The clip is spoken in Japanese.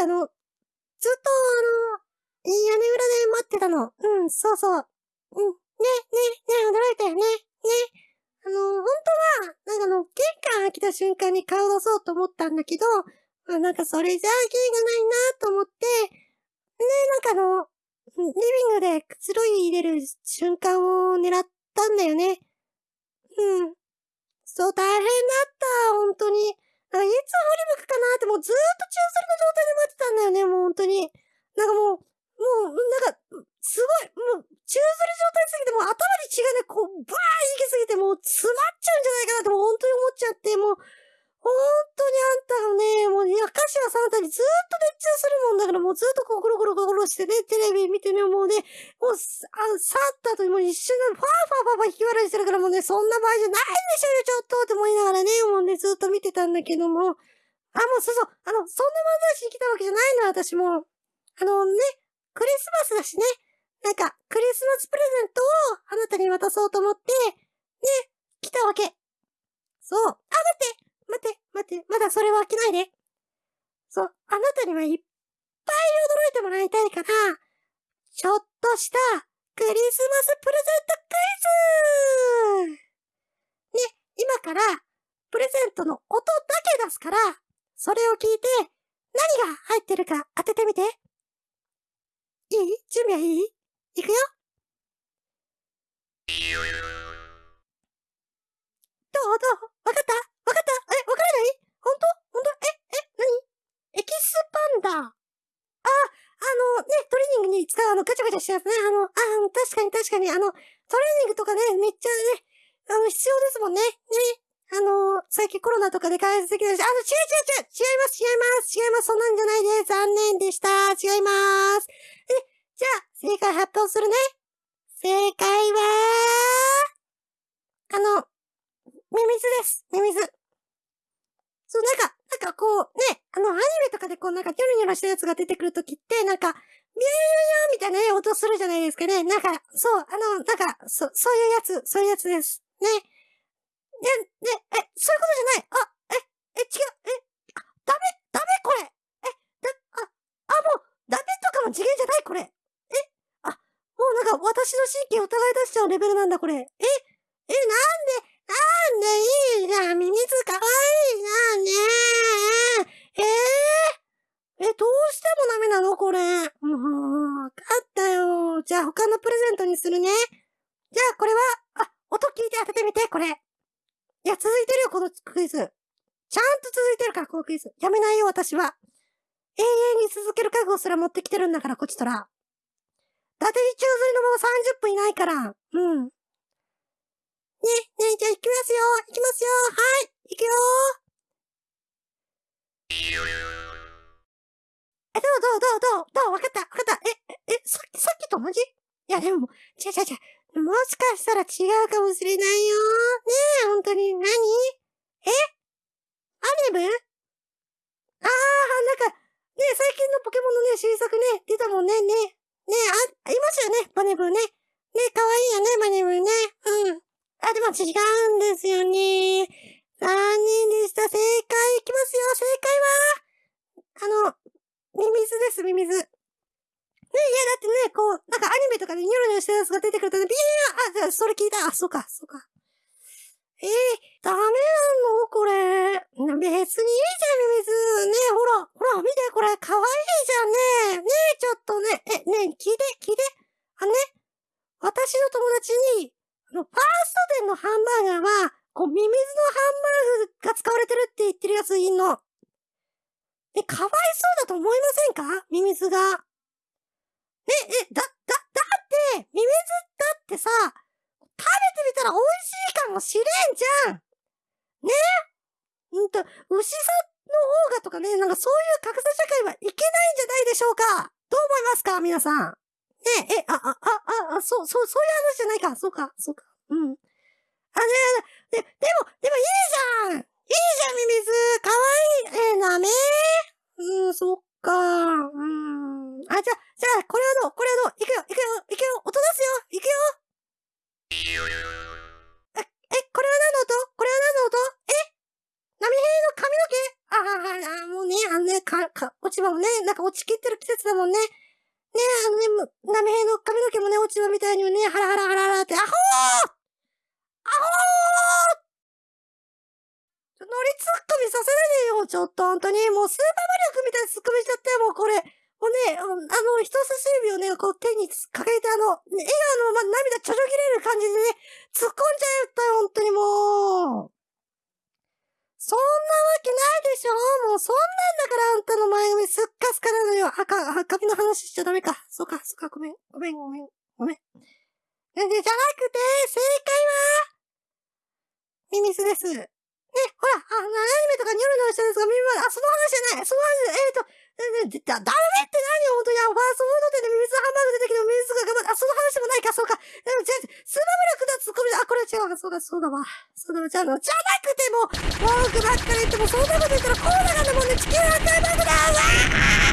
かあの、ずっとあの、屋根裏で待ってたの。うん、そうそう。うん、ね、ね、ね、驚いたよね、ね。あの、本当は、なんかあの、玄関開けた瞬間に顔出そうと思ったんだけど、あなんかそれじゃあ芸がないなと思って、ね、なんかあの、リビングでくつろいでる瞬間を狙ったんだよね。うん。そう、大変だった、本当に。いつ振り向くかなってもうずーっと中吊りの状態で待ってたんだよね、もう本当に。なんかもう、もう、なんか、すごい、もう、中吊り状態すぎて、もう頭に血がね、こう、バーン行きすぎて、もう詰まっちゃうんじゃないかなって、もう本当に思っちゃって、もう、本当にあんたがね、もう、いや、歌詞はさんたにずーっと熱中するもんだから、もうずっとこう、ゴロゴロゴロしてね、テレビ見てね、もうね、もう、あ去った後にもう一瞬で、ファーファーファーファー引き笑いしてるから、もうね、そんな場合じゃないんでしょうよ、ちょっとって思いながらね、もうね、ずっと見てたんだけども、あ、もうそうそう、あの、そんな漫才師に来たわけじゃないの、私も。あのね、クリスマスだしね、なんか、クリスマスプレゼントをあなたに渡そうと思って、ね、来たわけ。そう。待って、まだそれは飽きないで。そう、あなたにはいっぱい驚いてもらいたいから、ちょっとしたクリスマスプレゼントクイズね、今からプレゼントの音だけ出すから、それを聞いて何が入ってるか当ててみて。いい？準備はいい？いくよ。どうどうわかったわかったえ、わからないほんとほんとえ、え、なにエキスパンダ。あ、あの、ね、トレーニングに使うあの、ガチャガチャしたやつね。あの、あ、確かに確かに、あの、トレーニングとかね、めっちゃね、あの、必要ですもんね。ね。あの、最近コロナとかで開発できないし、あの、違う違う違う違います違います違いますそんなんじゃないです残念でした違いますえ、じゃあ、正解発表するね。正解は、あの、ミミズです。ミミズ。そう、なんか、なんかこう、ね、あの、アニメとかでこう、なんか、ニョロニョロしたやつが出てくるときって、なんか、ビューヨーみたいな、音するじゃないですかね。なんか、そう、あの、なんか、そ、そういうやつ、そういうやつです。ね。ね、ね、え、そういうことじゃない。あ、え、え、違う、え、あ、ダメ、ダメこれ。え、だ、あ、あ、もう、ダメとかの次元じゃない、これ。え、あ、もうなんか、私の神経を疑い出しちゃうレベルなんだ、これ。え、え、なんで、なんでいいじゃん。ミミズかわいいじゃんね。えー、え、どうしてもダメなのこれ。もう、わかったよ。じゃあ他のプレゼントにするね。じゃあこれは、あ、音聞いて当ててみて、これ。いや、続いてるよ、このクイズ。ちゃんと続いてるから、このクイズ。やめないよ、私は。永遠に続ける覚悟すら持ってきてるんだから、こっちとら。伊達に宙吊りのまま30分いないから。うん。ね、ね、じゃあ行きますよ行きますよはい行くよえ、どうどうどうどうどうわかったわかったえ、え、さっき、さっきと同じ？いや、でも、ちゃちゃちゃ、もしかしたら違うかもしれないよ。ねえ、ほんとに何、え？アニメ？あー、なんか、ねえ最近のポケモンのね、新作ね、出たもんね、ねねえあ、いますよね、バネブーね。ね可愛いいよね、バネブね。うん。あ、でも違うんですよね。残念でした。正解いきますよ。正解は、あの、ミミズです、ミミズ。ね、いや、だってね、こう、なんかアニメとが出てくるとね、ビーあ、それ聞いた。あ、そうか、そうか。えー、ダメなの？これ。別にいいじゃん、ミミズ。ねほら、ほら、見て、これ、かわいじゃんね。ねちょっとね、え、ね聞いて、聞いて。あのね、私の友達に、あの、ファースト店のハンバーガーは、こう、ミミズのハンバーグが使われてるって言ってるやついんの。え、かわいそうだと思いませんか？ミミズが。え、え、だ、ミミズだってさ、食べてみたら美味しいかもしれんじゃん。ねうんと、牛さんの方がとかね、なんかそういう格差社会はいけないんじゃないでしょうかどう思いますか皆さん。ねえ、あ、あ、あ、あ、そう、そう、そういう話じゃないか。そうか、そうか。うん。あ、ね、で、でも、でもいいじゃんいいじゃん、ミミズかわいいえ、なめうん、そっか。うん。あ、じゃ、じゃあ、これはどうこれはどういくよ、いくよ、いくよ、音出すよいくよえ、え、これは何の音これは何の音え波平の髪の毛ああ、もうね、あのね、か、か、落ち葉もね、なんか落ちきってる季節だもんね。ねえ、あのね、波平の髪の毛もね、落ち葉みたいにね、ハラハラハラハラって、アホーアホー乗りツッコミさせないでよ、ちょっと、本当に。もうスーパーマリオくんみたいなツッコミしちゃって、もうこれ。もうね、あの、人差し指をね、こう手に掲げて、あの、笑顔のまま涙ちょちょぎれる感じでね、突っ込んじゃったよ、本当にもう。けないでしょもうそんなんだからあんたの前髪すっかすかなのよ。赤、髪の話しちゃダメか。そうか、そうか、ごめん、ごめん、ごめん、ごめん。じゃなくて、正解は、ミミスです。ね、ほら、あの、アニメとかニョロニョロしたやつが耳まで、あ、その話じゃない。その話、えっ、ー、と、だ、ダメって何よ、本当に。ファーストフード店でミミズハンバーグ出てきてミミズが頑張って、あ、その話もないか、そうか。でも、じゃあ、スーパーブラックだ、ツッコミだ。あ、これ違う。そうだ、そうだわ。その、じゃの、じゃなくても、文句ばっかり言っても、そんなこと言ったらコーながだもんで、ね、地球破壊爆弾は